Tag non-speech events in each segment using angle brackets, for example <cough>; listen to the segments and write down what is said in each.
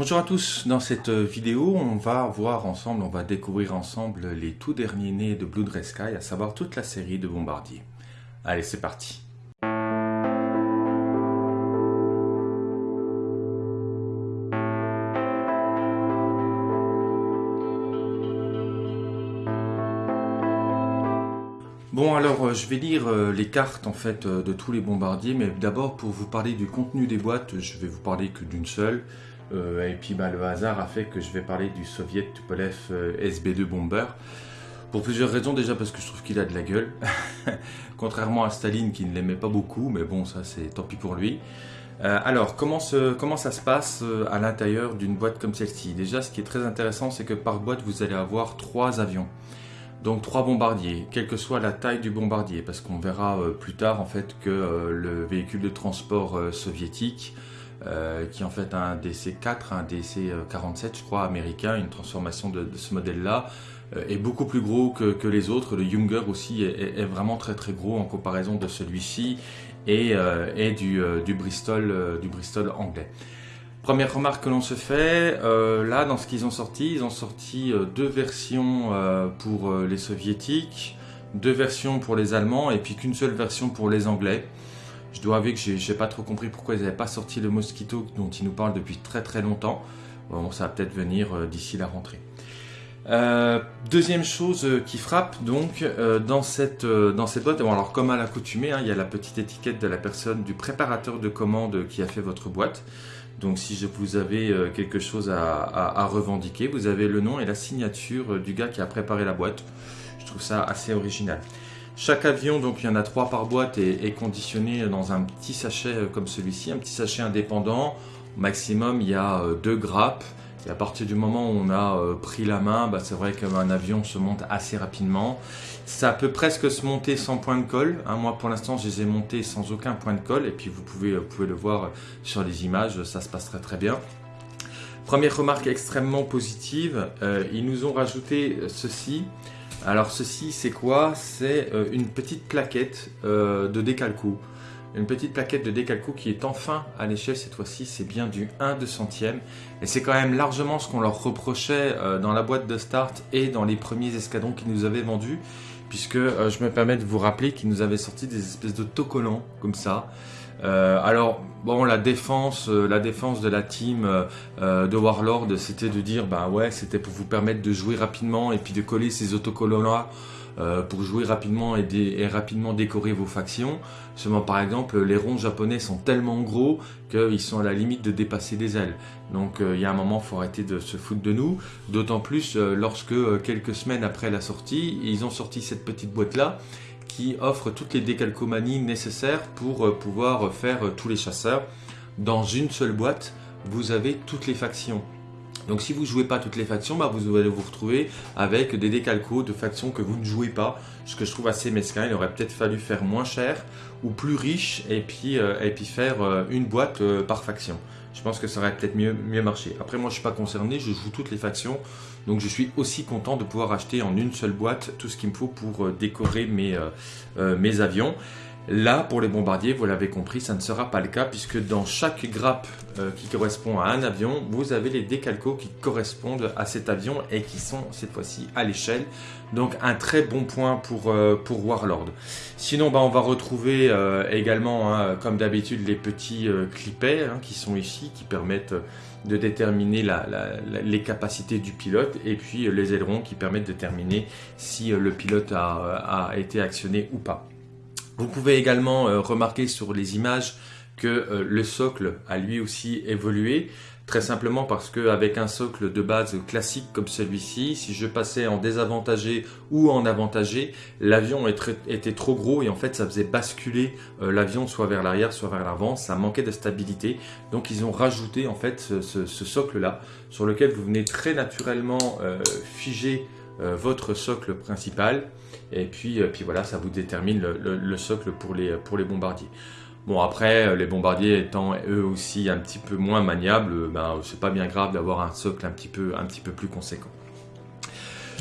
Bonjour à tous, dans cette vidéo on va voir ensemble, on va découvrir ensemble les tout derniers nés de Blue Dress Sky, à savoir toute la série de Bombardier. Allez c'est parti. Bon alors euh, je vais lire euh, les cartes en fait euh, de tous les bombardiers mais d'abord pour vous parler du contenu des boîtes je vais vous parler que d'une seule et puis bah, le hasard a fait que je vais parler du Soviet Tupolev SB2 Bomber. Pour plusieurs raisons déjà parce que je trouve qu'il a de la gueule. <laughs> Contrairement à Staline qui ne l'aimait pas beaucoup mais bon ça c'est tant pis pour lui. Alors, comment, comment, ça se passe à l'intérieur d'une boîte comme celle-ci? Déjà, ce qui est très intéressant, c'est que par boîte, vous allez avoir trois avions. Donc trois bombardiers, quelle que soit la taille du bombardier, parce qu'on verra euh, plus tard en fait que euh, le véhicule de transport euh, qui est en fait un DC-4, un DC-47 je crois américain, une transformation de, ce modèle-là, est beaucoup plus gros que, les autres. Le Younger aussi est, vraiment très très gros en comparaison de celui-ci et, du, Bristol, du Bristol anglais. Première remarque que l'on se fait, euh, là dans ce qu'ils ont sorti, ils ont sorti euh, deux versions euh, pour les soviétiques, deux versions pour les allemands et puis qu'une seule version pour les anglais. Je dois avouer que j'ai pas trop compris pourquoi ils n'avaient pas sorti le Mosquito dont ils nous parlent depuis très très longtemps. Bon, ça va peut-être venir d'ici la rentrée. deuxième chose qui frappe donc dans cette dans cette boîte, bon alors comme à l'accoutumée, hein, il y a la petite étiquette de la personne du préparateur de commande qui a fait votre boîte. Donc si vous avez euh, quelque chose à, revendiquer, vous avez le nom et la signature euh, du gars qui a préparé la boîte. Je trouve ça assez original. Chaque avion, donc il y en a trois par boîte, est, conditionné dans un petit sachet euh, comme celui-ci, un petit sachet indépendant. Au maximum, il y a deux grappes. Et à partir du moment où on a pris la main, bah, c'est vrai qu'un avion se monte assez rapidement. Ça peut presque se monter sans point de colle. Hein. Moi, pour l'instant, je les ai montés sans aucun point de colle. Et puis, vous pouvez, le voir sur les images, ça se passe très très bien. Première remarque extrêmement positive, euh, ils nous ont rajouté ceci. Alors ceci, c'est quoi? C'est euh, une petite plaquette euh, de décalco. Une petite plaquette de décalco qui est enfin à l'échelle cette fois-ci, c'est bien du 1 de centième. Et c'est quand même largement ce qu'on leur reprochait dans la boîte de start et dans les premiers escadrons qu'ils nous avaient vendus puisque euh, je me permets de vous rappeler qu'ils nous avaient sorti des espèces de tocollants comme ça. Euh, alors bon, la défense, euh, la défense de la team de Warlord, c'était de dire bah ouais, c'était pour vous permettre de jouer rapidement et puis de coller ces autocollants euh, pour jouer rapidement et, rapidement décorer vos factions. Seulement par exemple, les ronds japonais sont tellement gros qu'ils sont à la limite de dépasser des ailes. Donc euh, il y a un moment, faut arrêter de se foutre de nous. D'autant plus euh, lorsque quelques semaines après la sortie, ils ont sorti cette petite boîte là qui offre toutes les décalcomanies nécessaires pour pouvoir faire tous les chasseurs. Dans une seule boîte, vous avez toutes les factions. Donc si vous ne jouez pas toutes les factions, bah, vous allez vous retrouver avec des décalcos de factions que vous ne jouez pas, ce que je trouve assez mesquin. Il aurait peut-être fallu faire moins cher ou plus riche et puis, euh, faire euh, une boîte euh, par faction. Je pense que ça aurait peut-être mieux, mieux marché. Après moi je ne suis pas concerné, je joue toutes les factions, donc je suis aussi content de pouvoir acheter en une seule boîte tout ce qu'il me faut pour décorer mes, mes avions. Là, pour les bombardiers, vous l'avez compris, ça ne sera pas le cas puisque dans chaque grappe euh, qui correspond à un avion, vous avez les décalcos qui correspondent à cet avion et qui sont cette fois-ci à l'échelle. Donc un très bon point pour, euh, Warlord. Sinon, bah, on va retrouver euh, également, hein, comme d'habitude, les petits clipets hein, qui sont ici, qui permettent de déterminer les capacités du pilote et puis les ailerons qui permettent de déterminer si le pilote a été actionné ou pas. Vous pouvez également euh, remarquer sur les images que euh, le socle a lui aussi évolué. Très simplement parce qu'avec un socle de base classique comme celui-ci, si je passais en désavantagé ou en avantagé, l'avion était trop gros et en fait ça faisait basculer euh, l'avion soit vers l'arrière, soit vers l'avant. Ça manquait de stabilité. Donc ils ont rajouté en fait ce, socle-là sur lequel vous venez très naturellement figer votre socle principal et puis, euh, puis voilà, ça vous détermine le, socle pour les bombardiers. Bon après, euh, les bombardiers étant eux aussi un petit peu moins maniables, ben, c'est pas bien grave d'avoir un socle un petit, peu, un petit peu plus conséquent.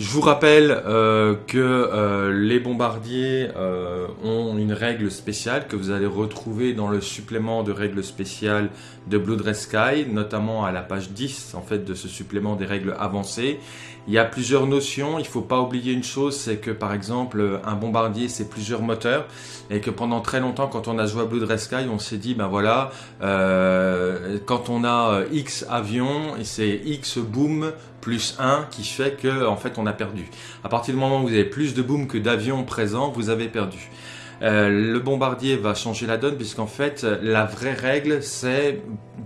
Je vous rappelle euh, que euh, les bombardiers euh, ont une règle spéciale que vous allez retrouver dans le supplément de règles spéciales de Blue Dress Sky, notamment à la page 10 en fait de ce supplément des règles avancées. Il y a plusieurs notions, il ne faut pas oublier une chose, c'est que par exemple un bombardier c'est plusieurs moteurs et que pendant très longtemps quand on a joué à Blue Dress Sky on s'est dit ben voilà quand on a X avions c'est X boom plus 1 qui fait que en fait on a perdu. À partir du moment où vous avez plus de boom que d'avions présents, vous avez perdu. Euh, le bombardier va changer la donne puisqu'en fait la vraie règle c'est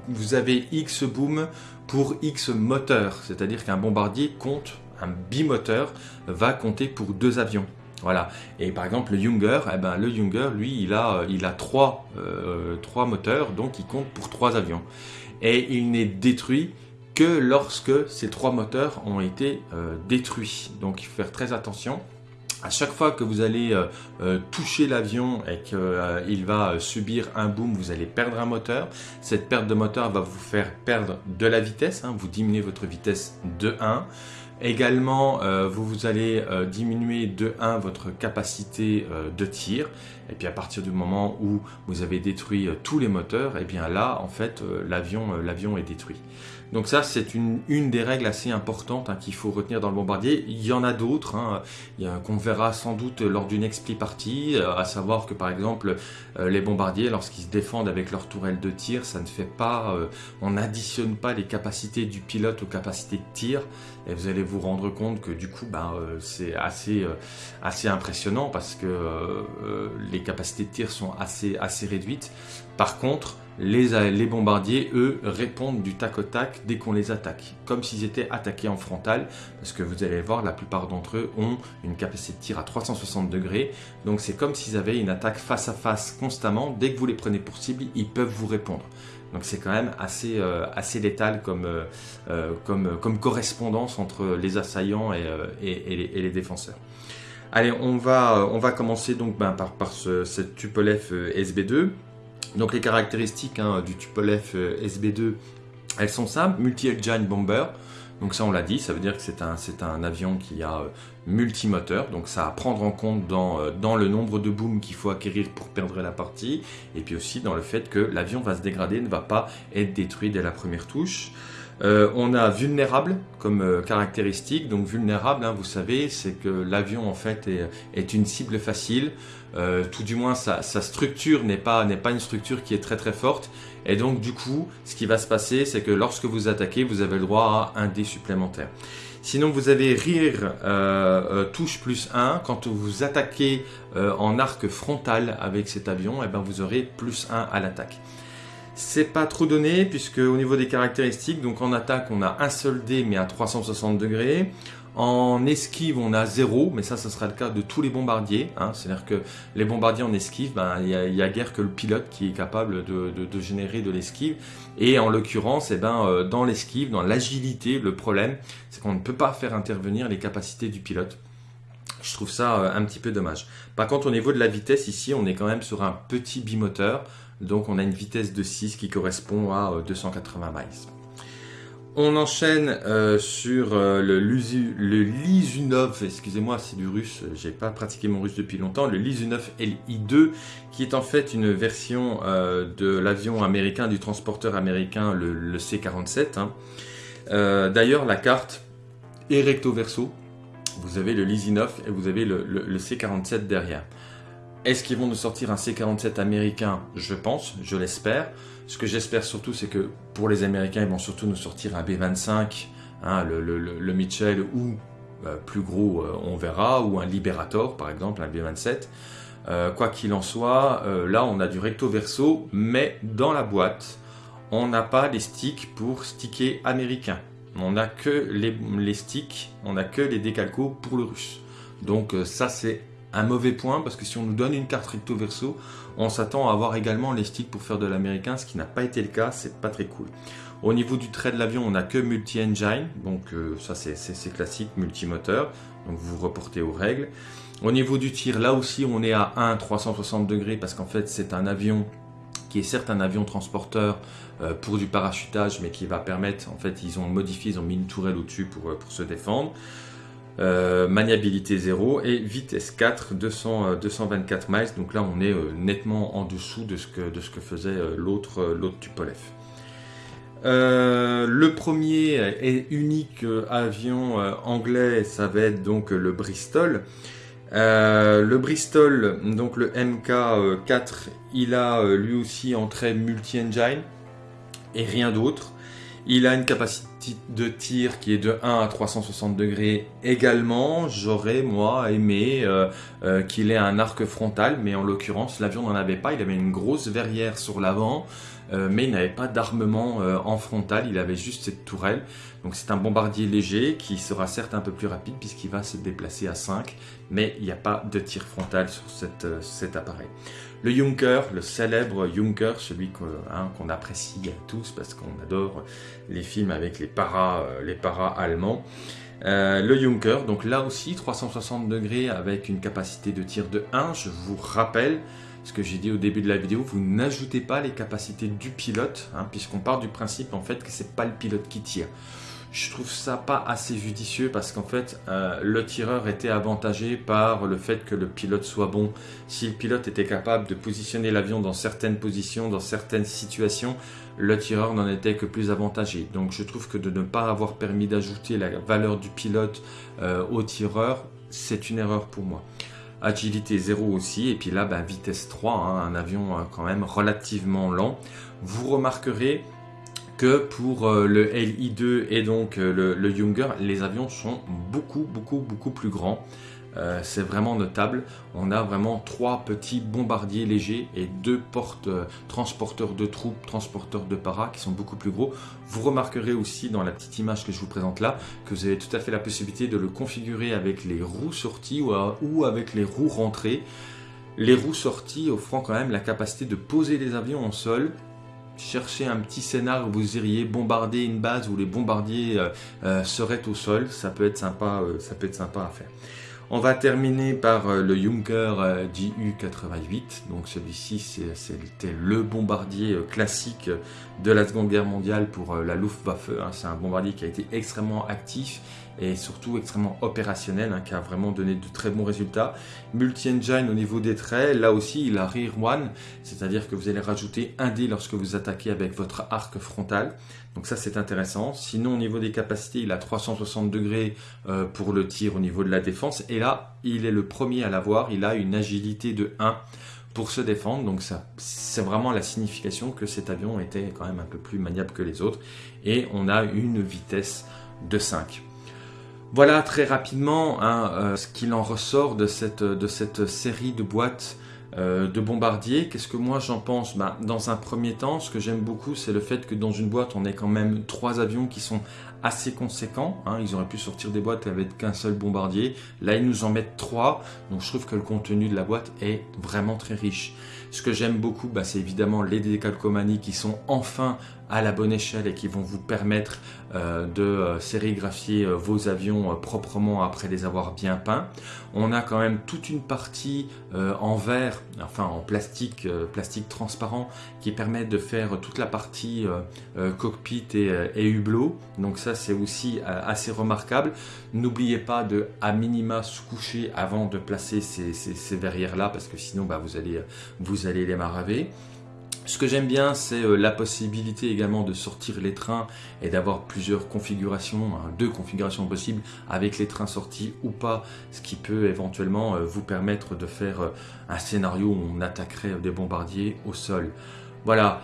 vous avez X boom pour X moteur, c'est-à-dire qu'un bombardier compte, un bimoteur va compter pour deux avions. Voilà. Et par exemple le Younger, eh ben, le Younger lui il a, il a trois, euh, trois moteurs donc il compte pour trois avions. Et il n'est détruit que lorsque ces trois moteurs ont été euh, détruits. Donc il faut faire très attention. À chaque fois que vous allez euh, euh, toucher l'avion et qu'il va subir un boom, vous allez perdre un moteur. Cette perte de moteur va vous faire perdre de la vitesse, hein. vous diminuez votre vitesse de 1. Également, vous, vous allez diminuer de 1 votre capacité de tir. Et puis à partir du moment où vous avez détruit tous les moteurs, et eh bien là, en fait, l'avion est détruit. Donc ça, c'est une, des règles assez importantes hein, qu'il faut retenir dans le bombardier. Il y en a d'autres, hein, qu'on verra sans doute lors d'une expli partie, euh, à savoir que par exemple, euh, les bombardiers, lorsqu'ils se défendent avec leur tourelle de tir, ça ne fait pas, euh, on n'additionne pas les capacités du pilote aux capacités de tir, et vous allez vous rendre compte que du coup, ben, c'est assez, assez impressionnant parce que les capacités de tir sont assez, assez réduites. Par contre, les, bombardiers, eux, répondent du tac au tac dès qu'on les attaque, comme s'ils étaient attaqués en frontal, parce que vous allez voir, la plupart d'entre eux ont une capacité de tir à 360 degrés, donc c'est comme s'ils avaient une attaque face à face constamment, dès que vous les prenez pour cible, ils peuvent vous répondre. Donc c'est quand même assez, euh, létal comme, euh, euh, comme, correspondance entre les assaillants et, les, défenseurs. Allez, on va, on va commencer donc ben, par, ce, cette Tupolev SB2. Donc les caractéristiques hein, du Tupolev euh, SB2, elles sont simples, multi-engine bomber. Donc ça on l'a dit, ça veut dire que c'est un, avion qui a euh, multimoteur, donc ça à prendre en compte euh, dans le nombre de booms qu'il faut acquérir pour perdre la partie, et puis aussi dans le fait que l'avion va se dégrader, ne va pas être détruit dès la première touche. On a vulnérable comme caractéristique, donc vulnérable, hein, vous savez, c'est que l'avion en fait est, une cible facile, euh, tout du moins sa, structure n'est pas, une structure qui est très très forte. Et donc du coup, ce qui va se passer, c'est que lorsque vous attaquez, vous avez le droit à un dé supplémentaire. Sinon, vous avez rire euh, euh, touche plus 1. Quand vous attaquez en arc frontal avec cet avion, eh ben, vous aurez plus 1 à l'attaque. C'est pas trop donné puisque au niveau des caractéristiques, donc en attaque on a un seul dé mais à 360 degrés. En esquive, on a zéro, mais ça, ce sera le cas de tous les bombardiers. Hein. C'est-à-dire que les bombardiers en esquive, ben, il n'y a, guère que le pilote qui est capable de, générer de l'esquive. Et en l'occurrence, eh ben, euh, dans l'esquive, dans l'agilité, le problème, c'est qu'on ne peut pas faire intervenir les capacités du pilote. Je trouve ça euh, un petit peu dommage. Par contre, au niveau de la vitesse, ici, on est quand même sur un petit bimoteur. Donc, on a une vitesse de 6 qui correspond à 280 euh, miles. On enchaîne euh, sur euh, le, Lizunov, excusez-moi c'est du russe, j'ai pas pratiqué mon russe depuis longtemps, le Lizunov LI2 qui est en fait une version de l'avion américain, du transporteur américain, le, C-47. Hein. D'ailleurs la carte est recto verso, vous avez le Lizunov et vous avez le, le C-47 derrière. Est-ce qu'ils vont nous sortir un C-47 américain? Je pense, je l'espère. Ce que j'espère surtout, c'est que pour les Américains, ils vont surtout nous sortir un B-25, hein, le, Mitchell ou euh, plus gros, euh, on verra, ou un Liberator par exemple, un B-27. Euh, quoi qu'il en soit, là on a du recto verso, mais dans la boîte, on n'a pas les sticks pour sticker américain. On n'a que les, les, sticks, on n'a que les décalcos pour le russe. Donc ça c'est un mauvais point parce que si on nous donne une carte recto verso, on s'attend à avoir également les sticks pour faire de l'américain, ce qui n'a pas été le cas, c'est pas très cool. Au niveau du trait de l'avion, on n'a que multi-engine, donc euh, ça c'est classique, multimoteur, donc vous reportez aux règles. Au niveau du tir, là aussi on est à 1 360 degrés parce qu'en fait c'est un avion qui est certes un avion transporteur euh, pour du parachutage, mais qui va permettre, en fait ils ont modifié, ils ont mis une tourelle au-dessus pour, euh, pour se défendre. Maniabilité 0 et vitesse 4, 200, 224 miles. Donc là, on est nettement en dessous de ce que, de ce que faisait l'autre Tupolev. Euh, le premier et unique avion euh, anglais, ça va être donc le Bristol. Euh, le Bristol, donc le MK4, il a lui aussi entrée multi-engine et rien d'autre. Il a une capacité de tir qui est de 1 à 360 degrés également. J'aurais, moi, aimé qu'il ait un arc frontal, mais en l'occurrence, l'avion n'en avait pas. Il avait une grosse verrière sur l'avant. Euh, mais il n'avait pas d'armement euh, en frontal, il avait juste cette tourelle. Donc c'est un bombardier léger qui sera certes un peu plus rapide puisqu'il va se déplacer à 5, mais il n'y a pas de tir frontal sur euh, cet appareil. Le Junker, le célèbre Junker, celui hein, qu'on apprécie tous parce qu'on adore les films avec les paras, les paras allemands. le Junker, donc là aussi 360 degrés avec une capacité de tir de 1, je vous rappelle, ce que j'ai dit au début de la vidéo, vous n'ajoutez pas les capacités du pilote, hein, puisqu'on part du principe en fait que c'est pas le pilote qui tire. Je trouve ça pas assez judicieux parce qu'en fait, euh, le tireur était avantagé par le fait que le pilote soit bon. Si le pilote était capable de positionner l'avion dans certaines positions, dans certaines situations, le tireur n'en était que plus avantagé. Donc je trouve que de ne pas avoir permis d'ajouter la valeur du pilote euh, au tireur, c'est une erreur pour moi agilité 0 aussi, et puis là, bah, vitesse 3, hein, un avion euh, quand même relativement lent. Vous remarquerez que pour euh, le LI2 et donc euh, le, le Younger, les avions sont beaucoup, beaucoup, beaucoup plus grands. Euh, c'est vraiment notable. On a vraiment trois petits bombardiers légers et deux portes euh, transporteurs de troupes, transporteurs de para qui sont beaucoup plus gros. Vous remarquerez aussi dans la petite image que je vous présente là que vous avez tout à fait la possibilité de le configurer avec les roues sorties ou, avec les roues rentrées. Les roues sorties offrant quand même la capacité de poser les avions en sol chercher un petit scénar où vous iriez bombarder une base où les bombardiers euh, seraient au sol, ça peut être sympa, ça peut être sympa à faire. On va terminer par euh, le Junker JU-88. Euh, Donc celui-ci, c'était le bombardier euh, classique de la Seconde Guerre mondiale pour la Luftwaffe. Hein. C'est un bombardier qui a été extrêmement actif et surtout extrêmement opérationnel, hein, qui a vraiment donné de très bons résultats. Multi-engine au niveau des traits, là aussi il a Rear One, c'est-à-dire que vous allez rajouter un dé lorsque vous attaquez avec votre arc frontal. Donc ça c'est intéressant. Sinon au niveau des capacités, il a 360 degrés euh, pour le tir au niveau de la défense. Et là, il est le premier à l'avoir. Il a une agilité de 1 pour se défendre. Donc ça, c'est vraiment la signification que cet avion était quand même un peu plus maniable que les autres. Et on a une vitesse de 5. Voilà très rapidement hein, euh, ce qu'il en ressort de cette, de cette série de boîtes euh, de bombardiers. Qu'est-ce que moi j'en pense? Ben, Dans un premier temps, ce que j'aime beaucoup, c'est le fait que dans une boîte, on ait quand même trois avions qui sont assez conséquents. Hein. Ils auraient pu sortir des boîtes avec qu'un seul bombardier. Là, ils nous en mettent trois. Donc je trouve que le contenu de la boîte est vraiment très riche. Ce que j'aime beaucoup, bah, c'est évidemment les décalcomanies qui sont enfin à la bonne échelle et qui vont vous permettre euh, de euh, sérigraphier euh, vos avions proprement après les avoir bien peints. On a quand même toute une partie en verre, enfin en plastique, plastique transparent, qui permet de faire toute la partie cockpit et, hublot. Donc ça c'est aussi assez remarquable. N'oubliez pas de à minima se coucher avant de placer ces, verrières là parce que sinon bah, vous, allez, vous allez les maraver. Ce que j'aime bien, c'est euh, la possibilité également de sortir les trains et d'avoir plusieurs configurations, hein, deux configurations possibles avec les trains sortis ou pas, ce qui peut éventuellement euh, vous permettre de faire euh, un scénario où on attaquerait des bombardiers au sol. Voilà.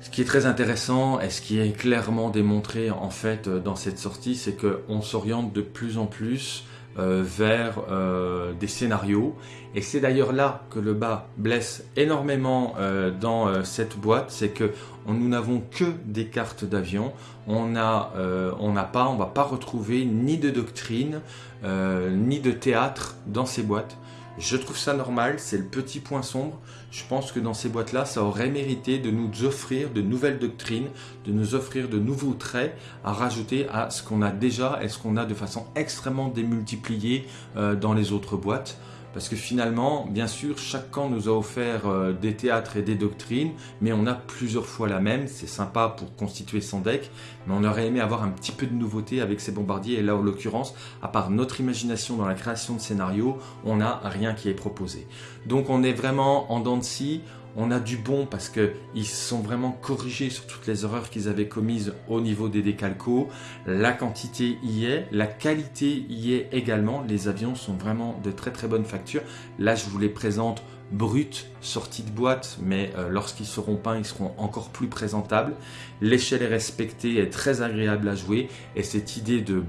Ce qui est très intéressant et ce qui est clairement démontré en fait dans cette sortie, c'est qu'on s'oriente de plus en plus euh, vers euh, des scénarios. Et c'est d'ailleurs là que le bas blesse énormément euh, dans cette boîte, c'est que nous n'avons que des cartes d'avion. On n'a on pas, on va pas retrouver ni de doctrine, ni de théâtre dans ces boîtes. Je trouve ça normal, c'est le petit point sombre. Je pense que dans ces boîtes-là, ça aurait mérité de nous offrir de nouvelles doctrines, de nous offrir de nouveaux traits à rajouter à ce qu'on a déjà et ce qu'on a de façon extrêmement démultipliée euh, dans les autres boîtes. Parce que finalement, bien sûr, chaque camp nous a offert euh, des théâtres et des doctrines, mais on a plusieurs fois la même, c'est sympa pour constituer son deck, mais on aurait aimé avoir un petit peu de nouveauté avec ces bombardiers, et là en l'occurrence, à part notre imagination dans la création de scénarios, on n'a rien qui est proposé. Donc on est vraiment en dents de scie, on a du bon parce qu'ils sont vraiment corrigés sur toutes les erreurs qu'ils avaient commises au niveau des décalcos. La quantité y est, la qualité y est également. Les avions sont vraiment de très très bonne facture. Là, je vous les présente bruts, sortis de boîte, mais euh, lorsqu'ils seront peints, ils seront encore plus présentables. L'échelle est respectée, est très agréable à jouer, et cette idée de,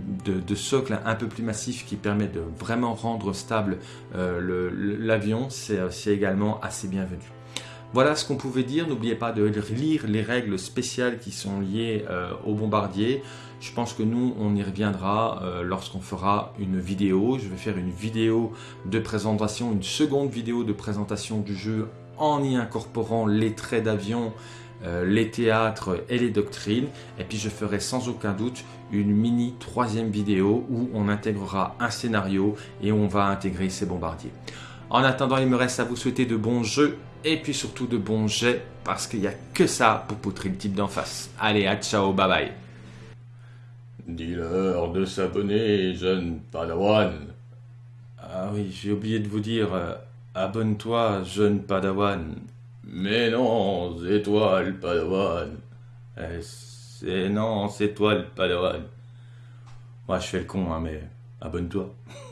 socle un peu plus massif qui permet de vraiment rendre stable euh, l'avion, c'est également assez bienvenu. Voilà ce qu'on pouvait dire. N'oubliez pas de lire les règles spéciales qui sont liées euh, au bombardier. Je pense que nous, on y reviendra euh, lorsqu'on fera une vidéo. Je vais faire une vidéo de présentation, une seconde vidéo de présentation du jeu en y incorporant les traits d'avion, euh, les théâtres et les doctrines. Et puis je ferai sans aucun doute une mini troisième vidéo où on intégrera un scénario et on va intégrer ces bombardiers. En attendant, il me reste à vous souhaiter de bons jeux et puis surtout de bons jets parce qu'il n'y a que ça pour poutrer le type d'en face. Allez, à ciao, bye bye. Dis-leur de s'abonner, jeune padawan. Ah oui, j'ai oublié de vous dire, euh, abonne-toi, jeune padawan. Mais non, c'est toi le padawan. Eh, c'est non, c'est toi le padawan. Moi, je fais le con, hein, mais abonne-toi. <laughs>